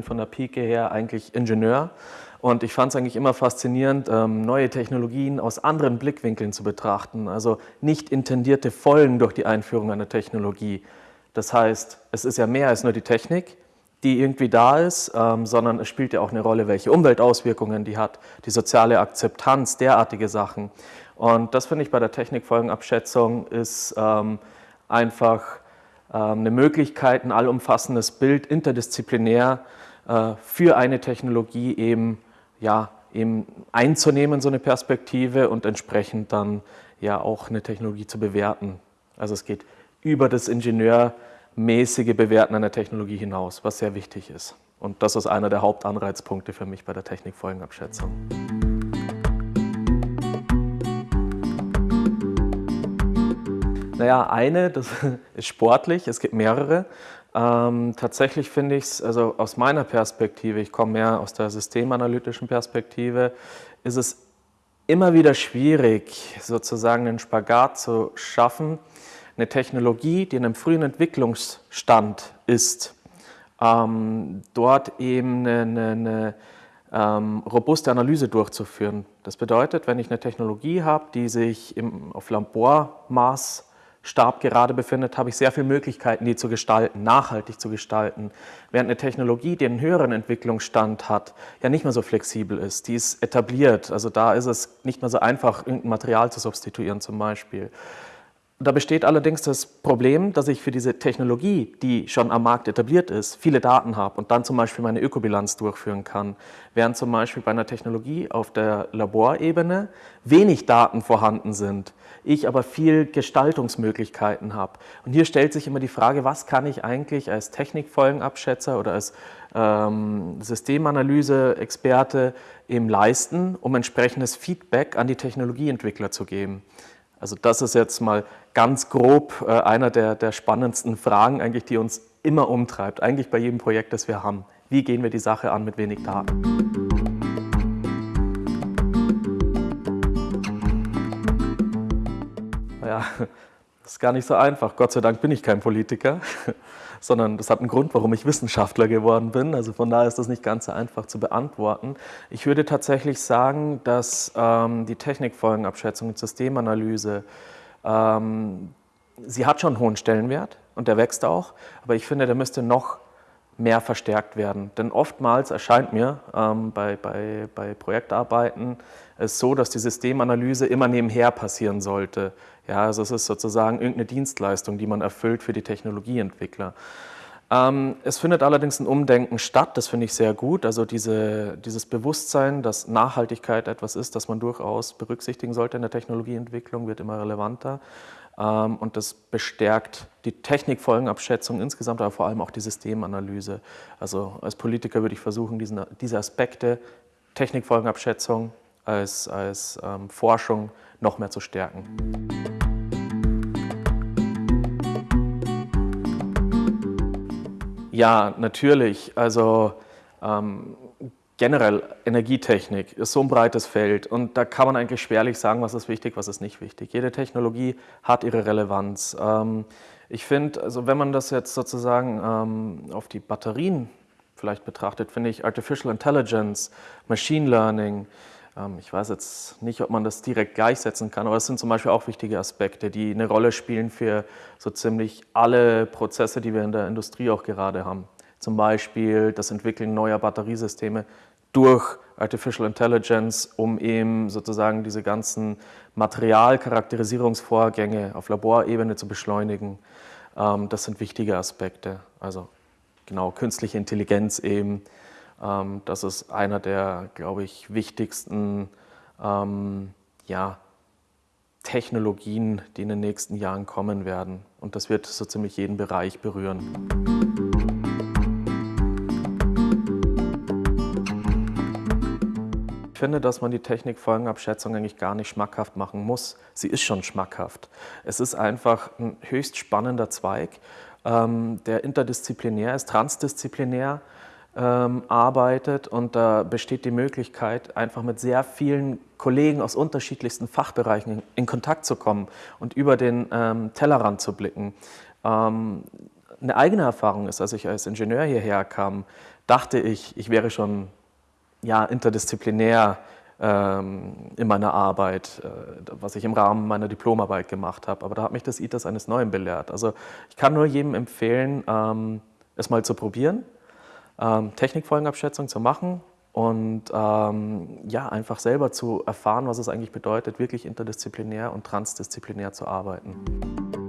bin von der Pike her eigentlich Ingenieur und ich fand es eigentlich immer faszinierend, ähm, neue Technologien aus anderen Blickwinkeln zu betrachten. Also nicht intendierte Folgen durch die Einführung einer Technologie. Das heißt, es ist ja mehr als nur die Technik, die irgendwie da ist, ähm, sondern es spielt ja auch eine Rolle, welche Umweltauswirkungen die hat, die soziale Akzeptanz, derartige Sachen. Und das finde ich bei der Technikfolgenabschätzung ist ähm, einfach eine Möglichkeit, ein allumfassendes Bild interdisziplinär für eine Technologie eben, ja, eben einzunehmen, so eine Perspektive und entsprechend dann ja auch eine Technologie zu bewerten. Also es geht über das ingenieurmäßige Bewerten einer Technologie hinaus, was sehr wichtig ist. Und das ist einer der Hauptanreizpunkte für mich bei der Technikfolgenabschätzung. Naja, eine, das ist sportlich, es gibt mehrere. Ähm, tatsächlich finde ich es, also aus meiner Perspektive, ich komme mehr aus der systemanalytischen Perspektive, ist es immer wieder schwierig, sozusagen einen Spagat zu schaffen, eine Technologie, die in einem frühen Entwicklungsstand ist, ähm, dort eben eine, eine, ähm, robuste Analyse durchzuführen. Das bedeutet, wenn ich eine Technologie habe, die sich im, auf Labormaß Stab gerade befindet, habe ich sehr viele Möglichkeiten, die zu gestalten, nachhaltig zu gestalten. Während eine Technologie, die einen höheren Entwicklungsstand hat, ja nicht mehr so flexibel ist. Die ist etabliert, also da ist es nicht mehr so einfach, irgendein Material zu substituieren zum Beispiel. Da besteht allerdings das Problem, dass ich für diese Technologie, die schon am Markt etabliert ist, viele Daten habe und dann zum Beispiel meine Ökobilanz durchführen kann. Während zum Beispiel bei einer Technologie auf der Laborebene wenig Daten vorhanden sind, ich aber viel Gestaltungsmöglichkeiten habe. Und hier stellt sich immer die Frage, was kann ich eigentlich als Technikfolgenabschätzer oder als ähm, Systemanalyse-Experte eben leisten, um entsprechendes Feedback an die Technologieentwickler zu geben. Also das ist jetzt mal ganz grob äh, einer der, der spannendsten Fragen, eigentlich, die uns immer umtreibt, eigentlich bei jedem Projekt, das wir haben. Wie gehen wir die Sache an mit wenig Daten? Naja, das ist gar nicht so einfach. Gott sei Dank bin ich kein Politiker, sondern das hat einen Grund, warum ich Wissenschaftler geworden bin. Also von daher ist das nicht ganz so einfach zu beantworten. Ich würde tatsächlich sagen, dass ähm, die Technikfolgenabschätzung und Systemanalyse ähm, sie hat schon einen hohen Stellenwert und der wächst auch, aber ich finde, der müsste noch mehr verstärkt werden. Denn oftmals erscheint mir ähm, bei, bei, bei Projektarbeiten es so, dass die Systemanalyse immer nebenher passieren sollte. Ja, also es ist sozusagen irgendeine Dienstleistung, die man erfüllt für die Technologieentwickler. Ähm, es findet allerdings ein Umdenken statt, das finde ich sehr gut. Also diese, dieses Bewusstsein, dass Nachhaltigkeit etwas ist, das man durchaus berücksichtigen sollte in der Technologieentwicklung, wird immer relevanter. Ähm, und das bestärkt die Technikfolgenabschätzung insgesamt, aber vor allem auch die Systemanalyse. Also als Politiker würde ich versuchen, diesen, diese Aspekte Technikfolgenabschätzung als, als ähm, Forschung noch mehr zu stärken. Ja, natürlich. Also ähm, generell Energietechnik ist so ein breites Feld und da kann man eigentlich schwerlich sagen, was ist wichtig, was ist nicht wichtig. Jede Technologie hat ihre Relevanz. Ähm, ich finde, also wenn man das jetzt sozusagen ähm, auf die Batterien vielleicht betrachtet, finde ich Artificial Intelligence, Machine Learning, ähm, ich weiß jetzt nicht, ob man das direkt gleichsetzen kann, aber es sind zum Beispiel auch wichtige Aspekte, die eine Rolle spielen für so ziemlich alle Prozesse, die wir in der Industrie auch gerade haben. Zum Beispiel das Entwickeln neuer Batteriesysteme durch Artificial Intelligence, um eben sozusagen diese ganzen Materialcharakterisierungsvorgänge auf Laborebene zu beschleunigen. Ähm, das sind wichtige Aspekte. Also genau, künstliche Intelligenz eben, ähm, das ist einer der, glaube ich, wichtigsten ähm, ja, Technologien, die in den nächsten Jahren kommen werden. Und das wird so ziemlich jeden Bereich berühren. Finde, dass man die Technikfolgenabschätzung eigentlich gar nicht schmackhaft machen muss. Sie ist schon schmackhaft. Es ist einfach ein höchst spannender Zweig, ähm, der interdisziplinär ist, transdisziplinär ähm, arbeitet und da besteht die Möglichkeit, einfach mit sehr vielen Kollegen aus unterschiedlichsten Fachbereichen in, Kontakt zu kommen und über den ähm, Tellerrand zu blicken. Ähm, eine eigene Erfahrung ist, als ich als Ingenieur hierher kam, dachte ich, ich wäre schon ja, interdisziplinär ähm, in meiner Arbeit, äh, was ich im Rahmen meiner Diplomarbeit gemacht habe. Aber da hat mich das ITAS eines Neuen belehrt. Also ich kann nur jedem empfehlen, ähm, es mal zu probieren, ähm, Technikfolgenabschätzung zu machen und ja, einfach selber zu erfahren, was es eigentlich bedeutet, wirklich interdisziplinär und transdisziplinär zu arbeiten.